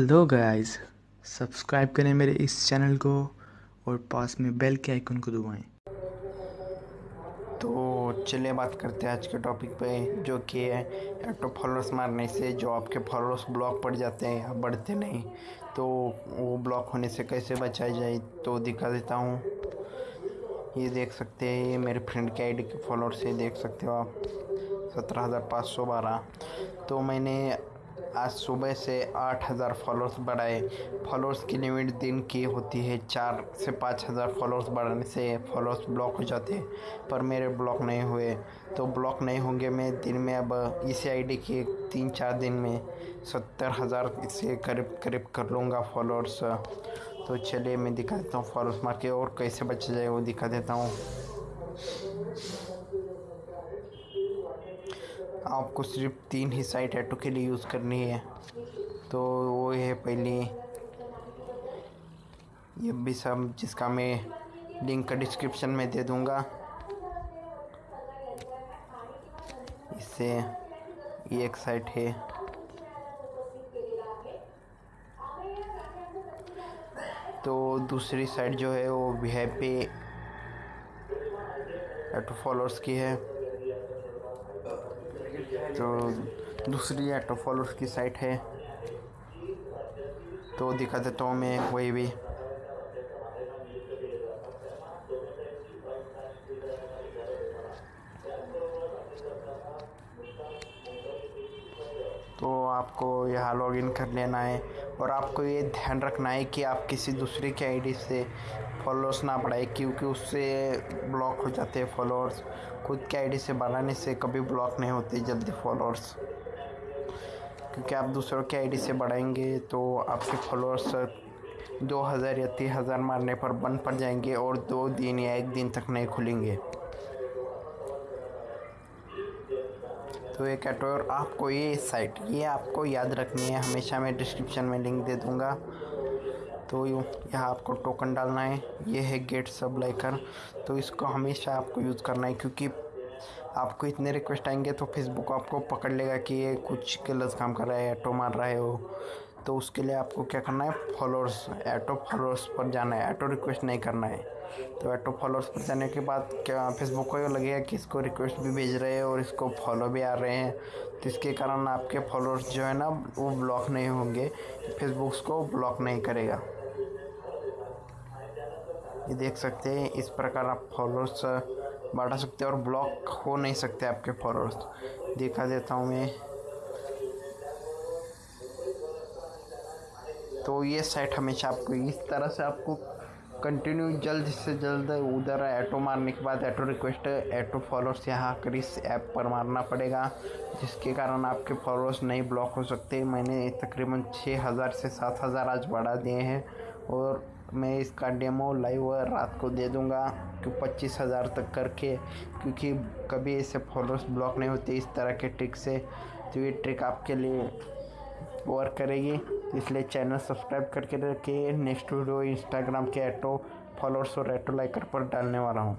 Hello guys subscribe करें मेरे इस चैनल को और पास में बेल के आइकन को दबाएँ। तो चलिए बात करते हैं आज के टॉपिक पे, जो कि है ऑटो फॉलोअर्स मारने से, जो आपके फॉलोअर्स ब्लॉक पड़ जाते हैं या बढ़ते नहीं तो वो ब्लॉक होने से कैसे बचाया जाए तो दिखा देता हूँ। ये देख सकते हैं, ये मेरे फ्रेंड के आईडी के फॉलोअर्स से देख सकते हो आप। सत्रह हज़ार पाँच सौ बारह। तो मैंने आज सुबह से आठ हज़ार फॉलोअर्स बढ़ाए। फॉलोअर्स की लिमिट दिन की होती है चार से पाँच हज़ार फॉलोअर्स बढ़ाने से फॉलोअर्स ब्लॉक हो जाते हैं, पर मेरे ब्लॉक नहीं हुए। तो ब्लॉक नहीं होंगे मैं दिन में अब इसी आईडी के तीन चार दिन में सत्तर हज़ार से करीब करीब कर लूँगा फॉलोअर्स तो चलिए मैं दिखा देता हूँ फॉलोअर्स मार के और कैसे बचा जाए वो दिखा देता हूँ। आपको सिर्फ़ तीन ही साइट ऐटो के लिए यूज़ करनी है। तो वो है पहली, ये भी सब जिसका मैं लिंक का डिस्क्रिप्शन में दे दूँगा। इससे ये एक साइट है। तो दूसरी साइट जो है वो वी पे एटो फॉलोअर्स की है। तो दूसरी ऑटो फॉलोअर्स की साइट है। तो दिखा देता हूँ मैं वही भी। तो आपको यहाँ लॉगिन कर लेना है और आपको ये ध्यान रखना है कि आप किसी दूसरे के आईडी से फॉलोअर्स ना बढ़ाए, क्योंकि उससे ब्लॉक हो जाते हैं फॉलोअर्स खुद के आईडी से बढ़ाने से कभी ब्लॉक नहीं होते जल्दी फॉलोअर्स क्योंकि आप दूसरों के आईडी से बढ़ाएँगे तो आपके फॉलोअर्स दो हज़ार या तीन हज़ार मारने पर बंद पड़ जाएँगे और दो दिन या एक दिन तक नहीं खुलेंगे। तो एक और आपको ये साइट, ये आपको याद रखनी है। हमेशा मैं डिस्क्रिप्शन में लिंक दे दूँगा। तो यहाँ आपको टोकन डालना है। ये है गेट सब लाइकर तो इसको हमेशा आपको यूज़ करना है क्योंकि आपको इतने रिक्वेस्ट आएँगे तो फेसबुक आपको पकड़ लेगा कि ये कुछ गलत काम कर रहा है ऐटो मार रहा है वो। तो उसके लिए आपको क्या करना है? फॉलोअर्स ऐटो फॉलोअर्स पर जाना है। ऐटो रिक्वेस्ट नहीं करना है। तो ऐटो फॉलोअर्स पर जाने के बाद क्या फेसबुक को लगेगा कि इसको रिक्वेस्ट भी भेज रहे हैं और इसको फॉलो भी आ रहे हैं। तो इसके कारण आपके फॉलोअर्स जो है ना, वो ब्लॉक नहीं होंगे। फेसबुक को ब्लॉक नहीं करेगा। ये देख सकते हैं, इस प्रकार आप फॉलोअर्स बढ़ा सकते हैं और ब्लॉक हो नहीं सकते आपके फॉलोअर्स दिखा देता हूँ मैं। तो ये साइट हमेशा आपको, इस तरह से आपको कंटिन्यू जल्द से जल्द उधर ऐटो मारने के बाद ऐटो रिक्वेस्ट ऐटो फॉलोअर्स यहाँ कर इस ऐप पर मारना पड़ेगा, जिसके कारण आपके फॉलोअर्स नहीं ब्लॉक हो सकते। मैंने तकरीबन छः हज़ार से सात हज़ार आज बढ़ा दिए हैं और मैं इसका डेमो लाइव रात को दे दूँगा कि पच्चीस हज़ार तक करके, क्योंकि कभी ऐसे फॉलोअर्स ब्लॉक नहीं होते इस तरह के ट्रिक से। तो ये ट्रिक आपके लिए वर्क करेगी। इसलिए चैनल सब्सक्राइब करके रखिए। नेक्स्ट वीडियो इंस्टाग्राम के ऐटो फॉलोअर्स और ऐटो लाइकर पर डालने वाला हूँ।